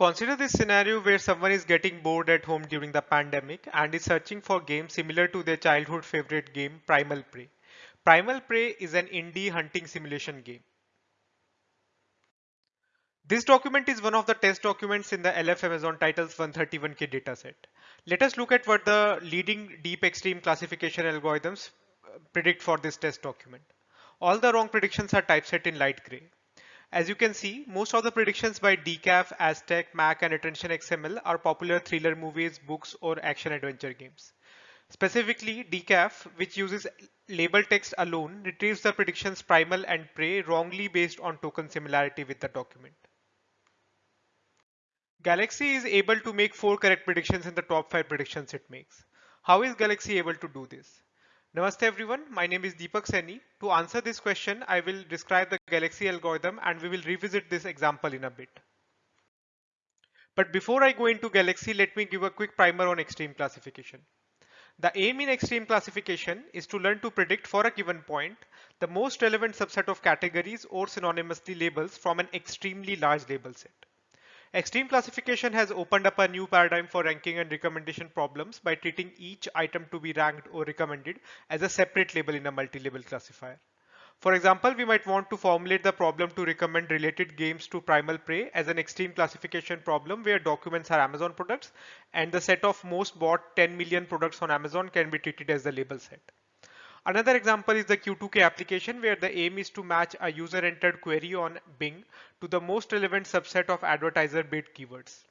Consider this scenario where someone is getting bored at home during the pandemic and is searching for games similar to their childhood favorite game, Primal Prey. Primal Prey is an indie hunting simulation game. This document is one of the test documents in the LF Amazon titles 131k dataset. Let us look at what the leading deep extreme classification algorithms uh, predict for this test document. All the wrong predictions are typeset in light gray. As you can see, most of the predictions by Decaf, ASTEC, MACH, and Attention XML are popular thriller movies, books, or action adventure games. Specifically, Decaf, which uses label text alone, retrieves the predictions primal and prey wrongly based on token similarity with the document. Galaxy is able to make four correct predictions in the top five predictions it makes. How is Galaxy able to do this? Namaste everyone, my name is Deepak Saini. To answer this question, I will describe the Galaxy algorithm and we will revisit this example in a bit. But before I go into Galaxy, let me give a quick primer on extreme classification. The aim in extreme classification is to learn to predict for a given point the most relevant subset of categories or synonymously labels from an extremely large label set. Extreme classification has opened up a new paradigm for ranking and recommendation problems by treating each item to be ranked or recommended as a separate label in a multi-label classifier. For example, we might want to formulate the problem to recommend related games to Primal Prey as an extreme classification problem where documents are Amazon products and the set of most bought 10 million products on Amazon can be treated as the label set. Another example is the Q2K application where the aim is to match a user entered query on Bing to the most relevant subset of advertiser bid keywords.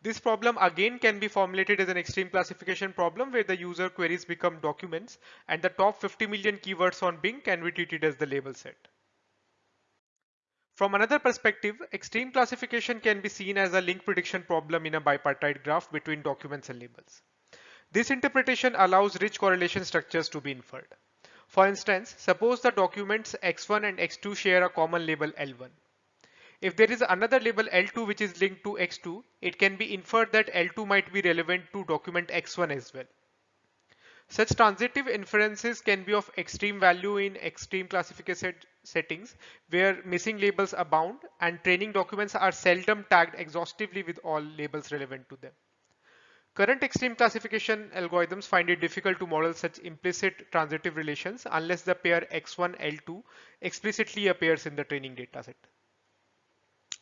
This problem again can be formulated as an extreme classification problem where the user queries become documents and the top 50 million keywords on Bing can be treated as the label set. From another perspective, extreme classification can be seen as a link prediction problem in a bipartite graph between documents and labels. This interpretation allows rich correlation structures to be inferred. For instance, suppose the documents x1 and x2 share a common label L1. If there is another label L2 which is linked to x2, it can be inferred that L2 might be relevant to document x1 as well. Such transitive inferences can be of extreme value in extreme classification settings where missing labels abound and training documents are seldom tagged exhaustively with all labels relevant to them. Current extreme classification algorithms find it difficult to model such implicit transitive relations unless the pair x1 L2 explicitly appears in the training dataset.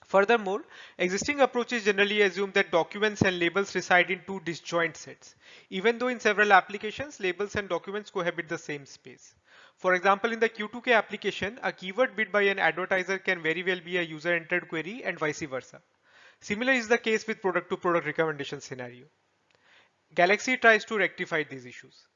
Furthermore, existing approaches generally assume that documents and labels reside in two disjoint sets, even though in several applications, labels and documents cohabit the same space. For example, in the Q2K application, a keyword bid by an advertiser can very well be a user entered query and vice versa. Similar is the case with product to product recommendation scenario. Galaxy tries to rectify these issues.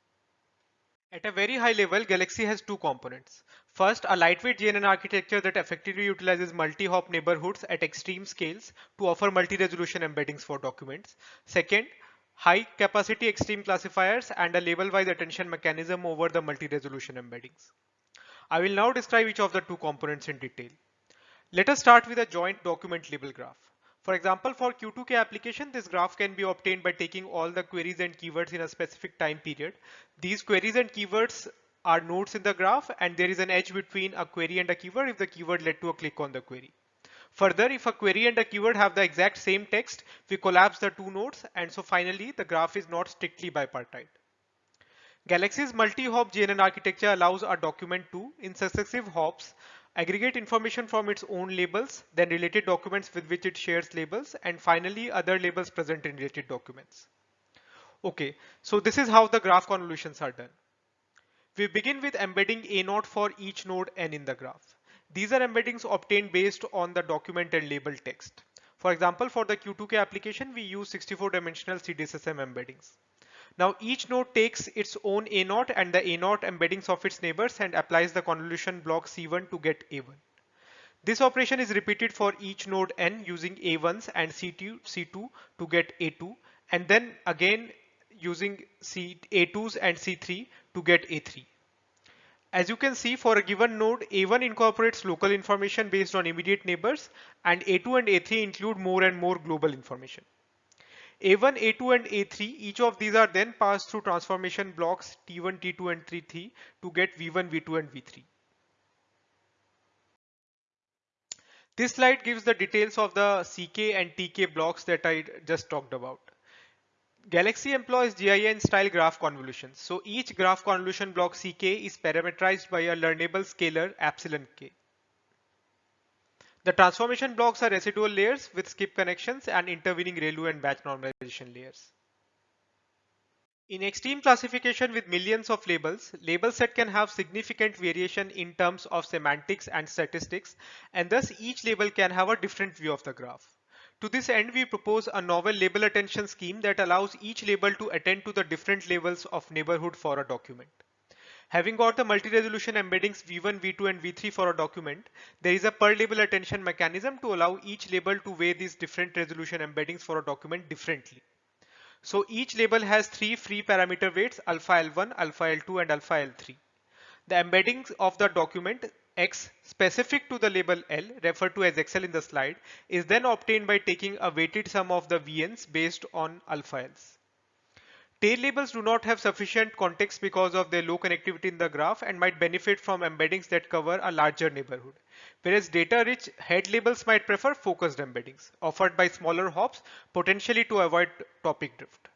At a very high level, Galaxy has two components. First, a lightweight GNN architecture that effectively utilizes multi-hop neighborhoods at extreme scales to offer multi-resolution embeddings for documents. Second, high capacity extreme classifiers and a label-wise attention mechanism over the multi-resolution embeddings. I will now describe each of the two components in detail. Let us start with a joint document label graph. For example, for Q2K application, this graph can be obtained by taking all the queries and keywords in a specific time period. These queries and keywords are nodes in the graph and there is an edge between a query and a keyword if the keyword led to a click on the query. Further, if a query and a keyword have the exact same text, we collapse the two nodes and so finally the graph is not strictly bipartite. Galaxy's multi-hop GNN architecture allows a document to, in successive hops, aggregate information from its own labels, then related documents with which it shares labels, and finally other labels present in related documents. Okay, so this is how the graph convolutions are done. We begin with embedding a node for each node n in the graph. These are embeddings obtained based on the document and label text. For example, for the Q2K application, we use 64 dimensional CDSSM embeddings. Now each node takes its own A naught and the A naught embeddings of its neighbors and applies the convolution block C1 to get A1. This operation is repeated for each node n using A1s and C2, C2 to get A2 and then again using C, A2s and C3 to get A3. As you can see for a given node, A1 incorporates local information based on immediate neighbors and A2 and A3 include more and more global information. A1, A2 and A3, each of these are then passed through transformation blocks T1, T2 and T3 to get V1, V2 and V3. This slide gives the details of the CK and TK blocks that I just talked about. Galaxy employs GIN style graph convolutions. So each graph convolution block CK is parameterized by a learnable scalar epsilon k. The transformation blocks are residual layers with skip connections and intervening ReLU and batch normalization layers. In extreme classification with millions of labels, label set can have significant variation in terms of semantics and statistics, and thus each label can have a different view of the graph. To this end, we propose a novel label attention scheme that allows each label to attend to the different levels of neighborhood for a document. Having got the multi-resolution embeddings V1, V2 and V3 for a document, there is a per label attention mechanism to allow each label to weigh these different resolution embeddings for a document differently. So each label has three free parameter weights alpha L1, alpha L2 and alpha L3. The embeddings of the document X specific to the label L referred to as XL in the slide is then obtained by taking a weighted sum of the VNs based on alpha Ls. Tail labels do not have sufficient context because of their low connectivity in the graph and might benefit from embeddings that cover a larger neighborhood. Whereas data-rich head labels might prefer focused embeddings offered by smaller hops potentially to avoid topic drift.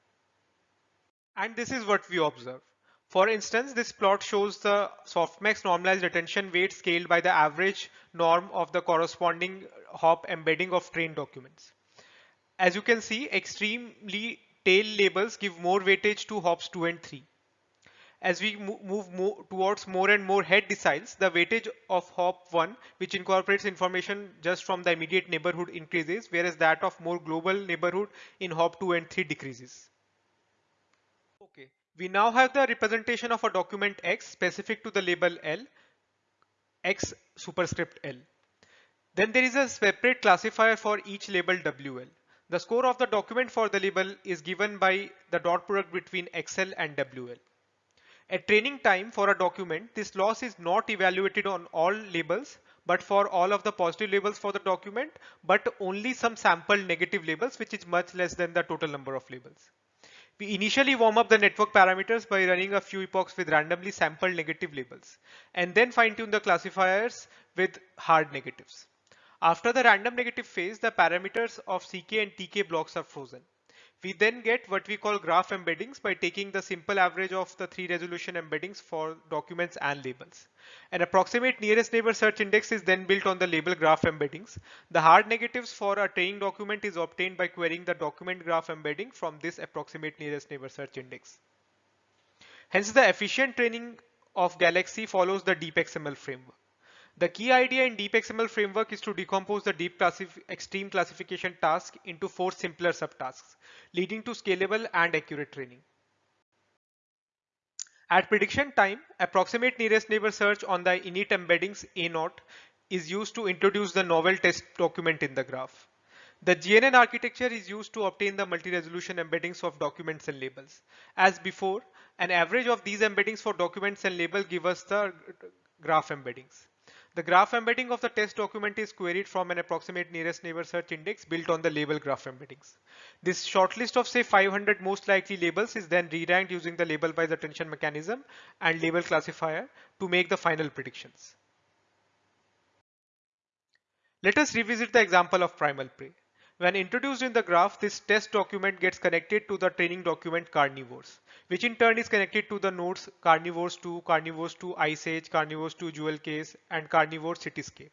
And this is what we observe. For instance, this plot shows the softmax normalized attention weight scaled by the average norm of the corresponding hop embedding of trained documents. As you can see, extremely tail labels give more weightage to hops 2 and 3. As we move more towards more and more head deciles, the weightage of hop 1, which incorporates information just from the immediate neighborhood increases, whereas that of more global neighborhood in hop 2 and 3 decreases. Okay, we now have the representation of a document X specific to the label L, X superscript L. Then there is a separate classifier for each label WL. The score of the document for the label is given by the dot product between XL and WL. At training time for a document, this loss is not evaluated on all labels, but for all of the positive labels for the document, but only some sample negative labels, which is much less than the total number of labels. We initially warm up the network parameters by running a few epochs with randomly sampled negative labels, and then fine tune the classifiers with hard negatives. After the random negative phase, the parameters of CK and TK blocks are frozen. We then get what we call graph embeddings by taking the simple average of the three resolution embeddings for documents and labels. An approximate nearest neighbor search index is then built on the label graph embeddings. The hard negatives for a training document is obtained by querying the document graph embedding from this approximate nearest neighbor search index. Hence the efficient training of Galaxy follows the DeepXML framework. The key idea in DeepXML framework is to decompose the deep classif extreme classification task into four simpler subtasks, leading to scalable and accurate training. At prediction time, approximate nearest neighbor search on the init embeddings A0 is used to introduce the novel test document in the graph. The GNN architecture is used to obtain the multi-resolution embeddings of documents and labels. As before, an average of these embeddings for documents and label give us the graph embeddings. The graph embedding of the test document is queried from an approximate nearest neighbor search index built on the label graph embeddings. This shortlist of say 500 most likely labels is then re-ranked using the label by the attention mechanism and label classifier to make the final predictions. Let us revisit the example of primal prey. When introduced in the graph, this test document gets connected to the training document carnivores, which in turn is connected to the nodes carnivores 2, carnivores 2 Ice Age, carnivores 2 Jewel Case, and carnivore Cityscape.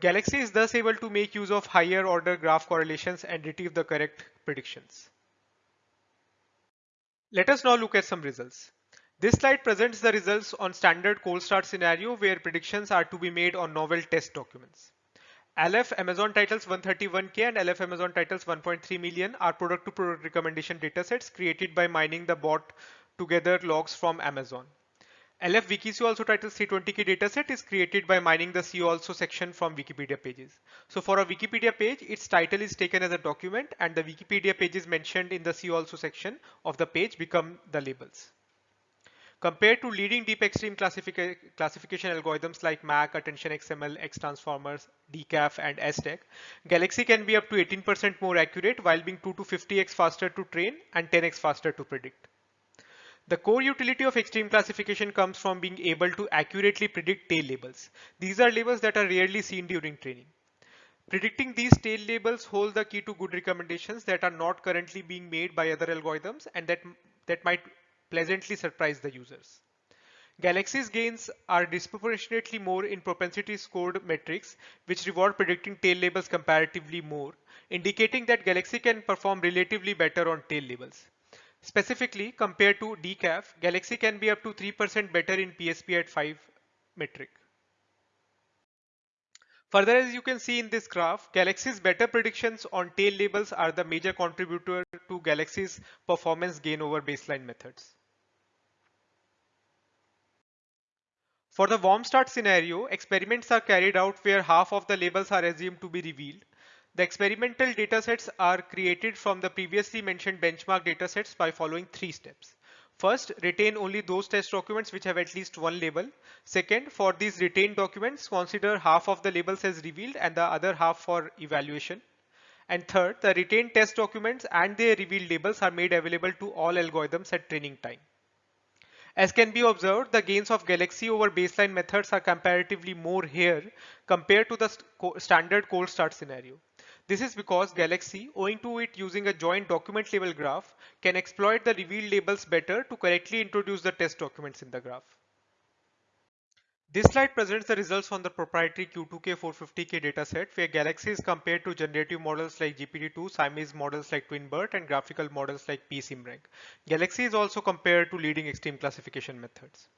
Galaxy is thus able to make use of higher order graph correlations and retrieve the correct predictions. Let us now look at some results. This slide presents the results on standard cold start scenario where predictions are to be made on novel test documents. LF Amazon titles 131k and LF Amazon titles 1.3 million are product to product recommendation datasets created by mining the bot together logs from Amazon. LF WikiSee also titles 320k dataset is created by mining the See also section from Wikipedia pages. So for a Wikipedia page, its title is taken as a document and the Wikipedia pages mentioned in the See also section of the page become the labels. Compared to leading deep extreme classifica classification algorithms like MACH, Attention XML, XTransformers, DECAF, and ASTEC, Galaxy can be up to 18% more accurate while being 2 to 50x faster to train and 10x faster to predict. The core utility of extreme classification comes from being able to accurately predict tail labels. These are labels that are rarely seen during training. Predicting these tail labels hold the key to good recommendations that are not currently being made by other algorithms and that, that might pleasantly surprise the users. Galaxy's gains are disproportionately more in propensity scored metrics, which reward predicting tail labels comparatively more, indicating that Galaxy can perform relatively better on tail labels. Specifically, compared to DECAF, Galaxy can be up to 3% better in PSP at 5 metric. Further, as you can see in this graph, Galaxy's better predictions on tail labels are the major contributor to Galaxy's performance gain over baseline methods. For the warm start scenario, experiments are carried out where half of the labels are assumed to be revealed. The experimental datasets are created from the previously mentioned benchmark datasets by following three steps. First, retain only those test documents which have at least one label. Second, for these retained documents, consider half of the labels as revealed and the other half for evaluation. And third, the retained test documents and their revealed labels are made available to all algorithms at training time. As can be observed, the gains of Galaxy over baseline methods are comparatively more here compared to the st standard cold start scenario. This is because Galaxy, owing to it using a joint document label graph, can exploit the revealed labels better to correctly introduce the test documents in the graph. This slide presents the results from the proprietary Q2K 450K dataset where Galaxy is compared to generative models like GPT-2, Siamese models like TwinBERT and graphical models like PSIMRank. Galaxy is also compared to leading extreme classification methods.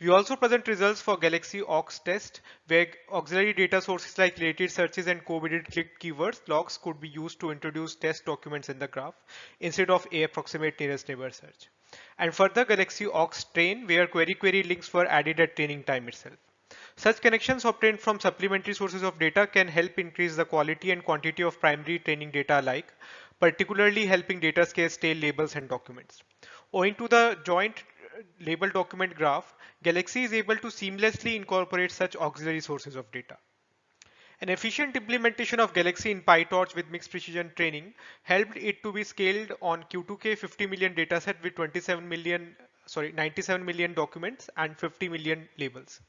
We also present results for Galaxy AUX test where auxiliary data sources like related searches and co-bided click keywords logs could be used to introduce test documents in the graph instead of a approximate nearest neighbor search and further Galaxy AUX train where query query links were added at training time itself. Such connections obtained from supplementary sources of data can help increase the quality and quantity of primary training data alike, particularly helping data scale tail labels and documents. Owing to the joint uh, label document graph, Galaxy is able to seamlessly incorporate such auxiliary sources of data. An efficient implementation of Galaxy in PyTorch with mixed precision training helped it to be scaled on Q2K 50 million dataset with 27 million, sorry, 97 million documents and 50 million labels.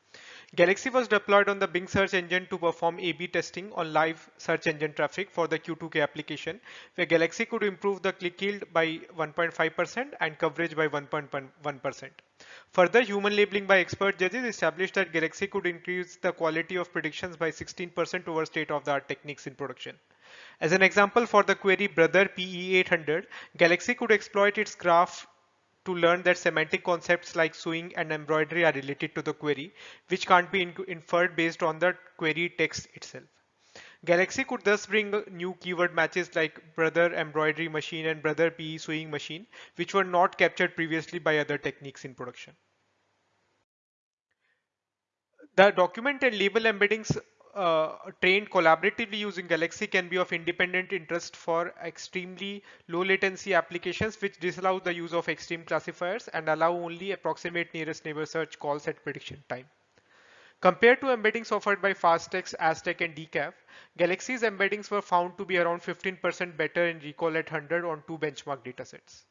Galaxy was deployed on the Bing search engine to perform A-B testing on live search engine traffic for the Q2K application, where Galaxy could improve the click yield by 1.5% and coverage by 1.1%. Further, human labeling by expert judges established that Galaxy could increase the quality of predictions by 16% over state-of-the-art techniques in production. As an example for the query brother PE800, Galaxy could exploit its graph to learn that semantic concepts like sewing and embroidery are related to the query, which can't be inferred based on the query text itself. Galaxy could thus bring new keyword matches like brother embroidery machine and brother PE sewing machine, which were not captured previously by other techniques in production. The document and label embeddings uh, trained collaboratively using Galaxy can be of independent interest for extremely low latency applications which disallow the use of extreme classifiers and allow only approximate nearest neighbor search calls at prediction time. Compared to embeddings offered by Fasttext, ASTEC, and Decaf, Galaxy's embeddings were found to be around 15% better in recall at 100 on two benchmark datasets.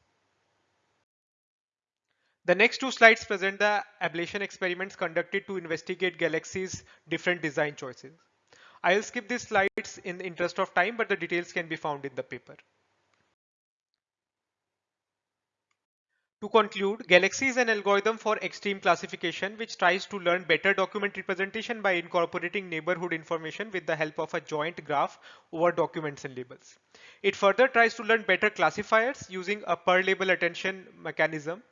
The next two slides present the ablation experiments conducted to investigate Galaxy's different design choices. I'll skip these slides in the interest of time, but the details can be found in the paper. To conclude, Galaxy is an algorithm for extreme classification which tries to learn better document representation by incorporating neighborhood information with the help of a joint graph over documents and labels. It further tries to learn better classifiers using a per label attention mechanism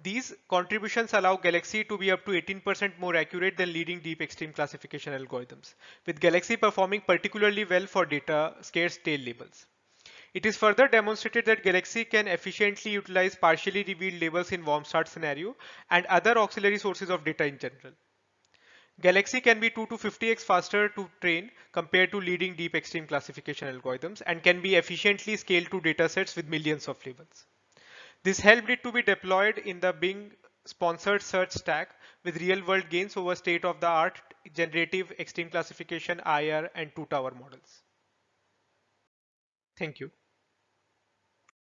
these contributions allow Galaxy to be up to 18% more accurate than leading deep extreme classification algorithms, with Galaxy performing particularly well for data scarce tail labels. It is further demonstrated that Galaxy can efficiently utilize partially revealed labels in warm start scenario and other auxiliary sources of data in general. Galaxy can be 2 to 50x faster to train compared to leading deep extreme classification algorithms and can be efficiently scaled to datasets with millions of labels. This helped it to be deployed in the Bing sponsored search stack with real world gains over state of the art generative extreme classification IR and two tower models. Thank you.